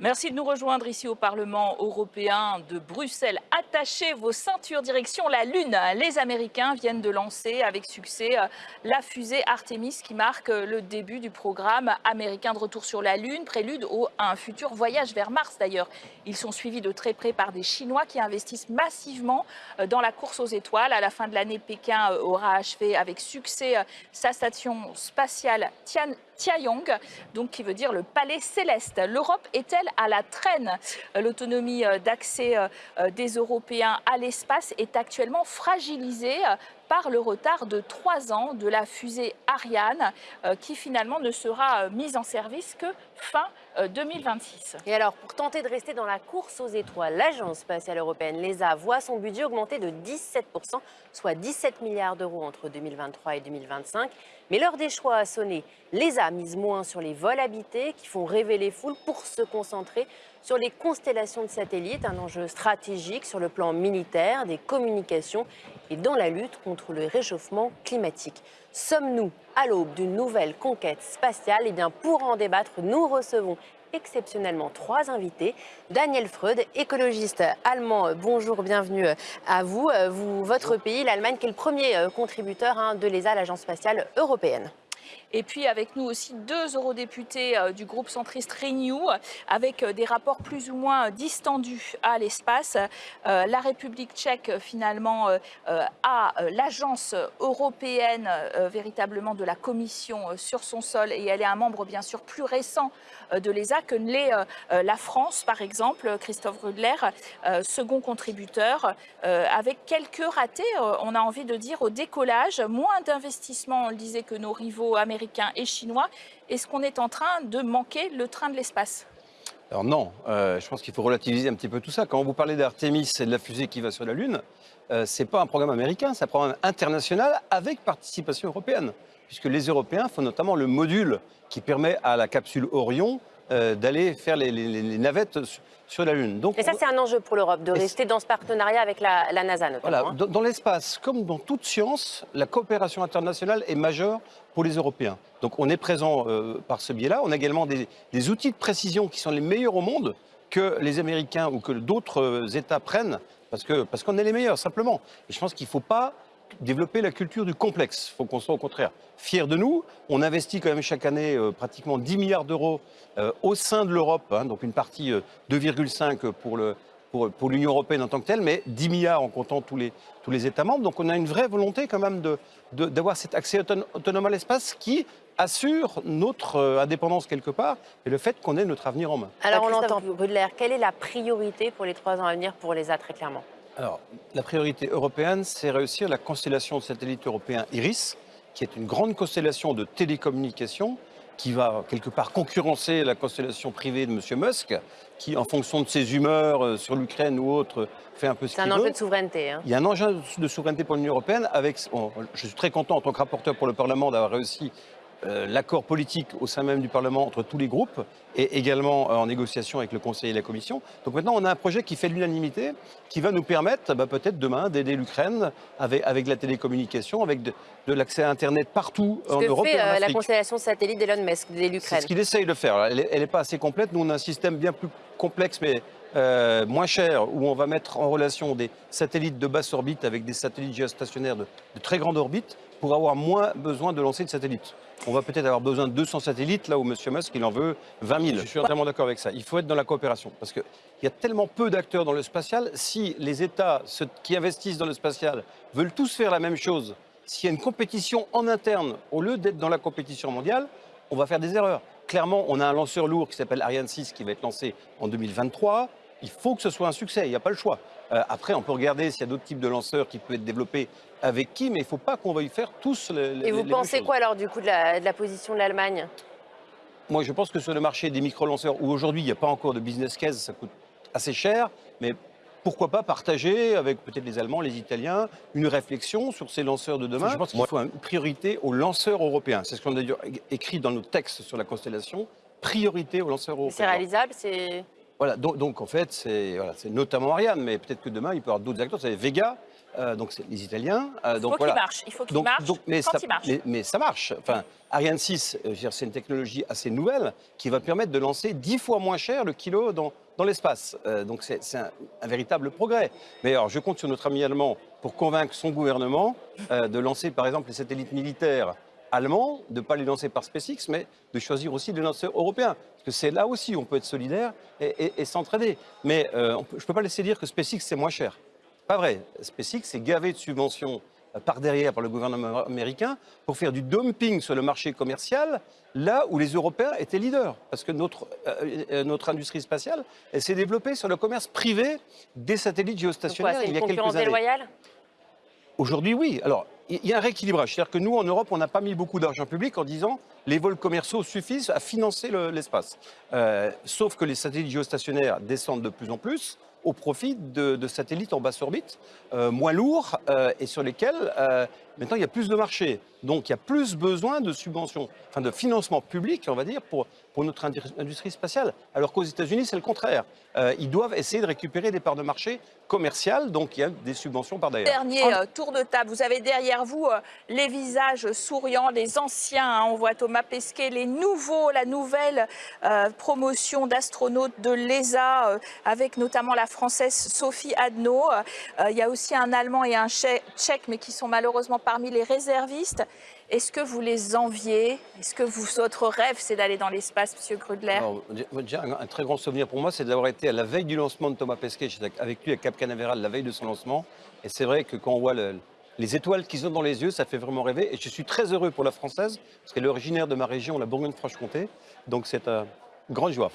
Merci de nous rejoindre ici au Parlement européen de Bruxelles. Attachez vos ceintures direction la Lune. Les Américains viennent de lancer avec succès euh, la fusée Artemis qui marque euh, le début du programme américain de retour sur la Lune, prélude à un futur voyage vers Mars d'ailleurs. Ils sont suivis de très près par des Chinois qui investissent massivement euh, dans la course aux étoiles. À la fin de l'année, Pékin aura achevé avec succès sa station spatiale Tian Tianyong, donc qui veut dire le palais céleste. L'Europe est-elle à la traîne? L'autonomie d'accès des Européens à l'espace est actuellement fragilisée par le retard de trois ans de la fusée Ariane, qui finalement ne sera mise en service que fin 2026. Et alors, pour tenter de rester dans la course aux étoiles, l'Agence spatiale européenne, l'ESA, voit son budget augmenter de 17%, soit 17 milliards d'euros entre 2023 et 2025. Mais l'heure des choix a sonné. L'ESA mise moins sur les vols habités qui font rêver les foules pour se concentrer sur les constellations de satellites, un enjeu stratégique sur le plan militaire, des communications et dans la lutte contre le réchauffement climatique. Sommes-nous à l'aube d'une nouvelle conquête spatiale? Et eh bien pour en débattre, nous recevons exceptionnellement trois invités. Daniel Freud, écologiste allemand, bonjour, bienvenue à vous. vous votre pays, l'Allemagne, qui est le premier euh, contributeur hein, de l'ESA, l'Agence spatiale européenne. Et puis avec nous aussi deux eurodéputés euh, du groupe centriste Renew, avec euh, des rapports plus ou moins distendus à l'espace. Euh, la République tchèque, finalement, a l'agence européenne véritablement de la Commission sur son sol. Et elle est un membre bien sûr plus récent de l'ESA que l'est la France, par exemple, Christophe Rudler, second contributeur, avec quelques ratés, on a envie de dire, au décollage, moins d'investissements, on le disait, que nos rivaux américains et chinois. Est-ce qu'on est en train de manquer le train de l'espace? Alors non, euh, je pense qu'il faut relativiser un petit peu tout ça. Quand vous parlez d'Artemis et de la fusée qui va sur la Lune, euh, ce n'est pas un programme américain, c'est un programme international avec participation européenne. Puisque les Européens font notamment le module qui permet à la capsule Orion euh, d'aller faire les, navettes sur la Lune. Donc, Et ça, c'est un enjeu pour l'Europe, de rester dans ce partenariat avec la, NASA notamment. Voilà, hein. dans, l'espace, comme dans toute science, la coopération internationale est majeure pour les Européens. Donc on est présent euh, par ce biais-là. On a également des, des, outils de précision qui sont les meilleurs au monde que les Américains ou que d'autres euh, États prennent, parce qu'on parce qu'on est les meilleurs, simplement. Et je pense qu'il ne faut pas développer la culture du complexe. Il faut qu'on soit au contraire fiers de nous. On investit quand même chaque année euh, pratiquement 10 milliards d'euros euh, au sein de l'Europe, hein, donc une partie 2,5 euh, pour le, pour, pour l'Union européenne en tant que telle, mais 10 milliards en comptant tous les, tous les États membres. Donc on a une vraie volonté quand même d'avoir de, cet accès autonome à l'espace qui assure notre indépendance quelque part et le fait qu'on ait notre avenir en main. Alors on l'entend, Brudler, quelle est la priorité pour les trois ans à venir pour l'ESA très clairement? Alors, la priorité européenne, c'est réussir la constellation de satellites européens IRIS, qui est une grande constellation de télécommunications qui va quelque part concurrencer la constellation privée de M. Musk, qui, en fonction de ses humeurs euh, sur l'Ukraine ou autre, fait un peu ce qu'il veut. C'est un enjeu de souveraineté. Hein. Il y a un enjeu de souveraineté pour l'Union européenne. Avec, je suis très content, en tant que rapporteur pour le Parlement, d'avoir réussi l'accord politique au sein même du Parlement entre tous les groupes et également euh, en négociation avec le Conseil et la Commission. Donc maintenant, on a un projet qui fait l'unanimité, qui va nous permettre bah, peut-être demain d'aider l'Ukraine avec, avec la télécommunication, avec de, l'accès à Internet partout en Europe fait, et en euh, la constellation satellite d'Elon Musk de l'Ukraine. C'est ce qu'il essaye de faire. Elle n'est pas assez complète. Nous, on a un système bien plus complexe, mais moins cher, où on va mettre en relation des satellites de basse orbite avec des satellites géostationnaires de, de très grande orbite pour avoir moins besoin de lancer de satellites. On va peut-être avoir besoin de 200 satellites, là où M. Musk, il en veut 20 000. Je suis entièrement d'accord avec ça. Il faut être dans la coopération, parce qu'il y a tellement peu d'acteurs dans le spatial. Si les États ceux qui investissent dans le spatial veulent tous faire la même chose, s'il y a une compétition en interne, au lieu d'être dans la compétition mondiale, on va faire des erreurs. Clairement, on a un lanceur lourd qui s'appelle Ariane 6 qui va être lancé en 2023 il faut que ce soit un succès, il n'y a pas le choix. Euh, après, on peut regarder s'il y a d'autres types de lanceurs qui peuvent être développés avec qui, mais il ne faut pas qu'on veuille faire tous les, Et vous pensez quoi alors du coup de la, position de l'Allemagne? Moi, je pense que sur le marché des micro-lanceurs, où aujourd'hui il n'y a pas encore de business case, ça coûte assez cher, mais pourquoi pas partager avec peut-être les Allemands, les Italiens, une réflexion sur ces lanceurs de demain Je pense qu'il faut une priorité aux lanceurs européens. C'est ce qu'on a écrit dans nos textes sur la constellation. Priorité aux lanceurs européens. C'est réalisable c'est voilà, donc, en fait, c'est notamment Ariane, mais peut-être que demain, il peut y avoir d'autres acteurs. Vous savez, Vega, euh, donc c'est les Italiens. euh, Il donc faut voilà. qu'il marche. Il faut qu'il marche donc- mais, quand ça, il marche. mais- mais ça marche. Enfin, Ariane 6, euh, c'est une technologie assez nouvelle qui va permettre de lancer 10 fois moins cher le kilo dans, dans l'espace. Euh, donc c'est c'est un, un véritable progrès. Mais alors, je compte sur notre ami allemand pour convaincre son gouvernement de lancer, par exemple, les satellites militaires allemands, de ne pas les lancer par SpaceX, mais de choisir aussi des lanceurs européens. Parce que c'est là aussi où on peut être solidaire et, et- et s'entraider. Mais euh, on peut- je ne peux pas laisser dire que SpaceX, c'est moins cher. Pas vrai. SpaceX est gavé de subventions euh, par derrière par le gouvernement américain pour faire du dumping sur le marché commercial là où les Européens étaient leaders. Parce que notre, euh, notre industrie spatiale elle s'est développée sur le commerce privé des satellites Donc quoi, géostationnaires c'est il y une a quelques concurrence années. déloyale? Aujourd'hui, oui. Alors, il y a un rééquilibrage. C'est-à-dire que nous, en Europe, on n'a pas mis beaucoup d'argent public en disant les vols commerciaux suffisent à financer le- l'espace. Euh, sauf que les satellites géostationnaires descendent de plus en plus au profit de, satellites en basse orbite, euh, moins lourds euh, et sur lesquels maintenant il y a plus de marché. Donc il y a plus besoin de subventions, enfin de financement public, on va dire, pour, pour notre industrie spatiale. Alors qu'aux États-Unis, c'est le contraire. Euh, ils doivent essayer de récupérer des parts de marché commerciales, donc il y a des subventions par derrière. Dernier euh, tour de table. Vous avez derrière vous euh, les visages souriants, les anciens. hein. on voit Thomas Pesquet, les nouveaux, la nouvelle euh, promotion d'astronautes de l'ESA, euh, avec notamment la française Sophie Adno. Euh, il y a aussi un Allemand et un Tchè- Tchèque, mais qui sont malheureusement parmi les réservistes. Est-ce que vous les enviez? Est-ce que vous, votre rêve, c'est d'aller dans l'espace, Monsieur Grudler? Un, un très grand souvenir pour moi, c'est d'avoir été à la veille du lancement de Thomas Pesquet, j'étais avec lui à Cap Canaveral la veille de son lancement. Et c'est vrai que quand on voit le- les étoiles qu'ils ont dans les yeux, ça fait vraiment rêver. Et je suis très heureux pour la française, parce qu'elle est originaire de ma région, la Bourgogne-Franche-Comté. Donc c'est une grande joie.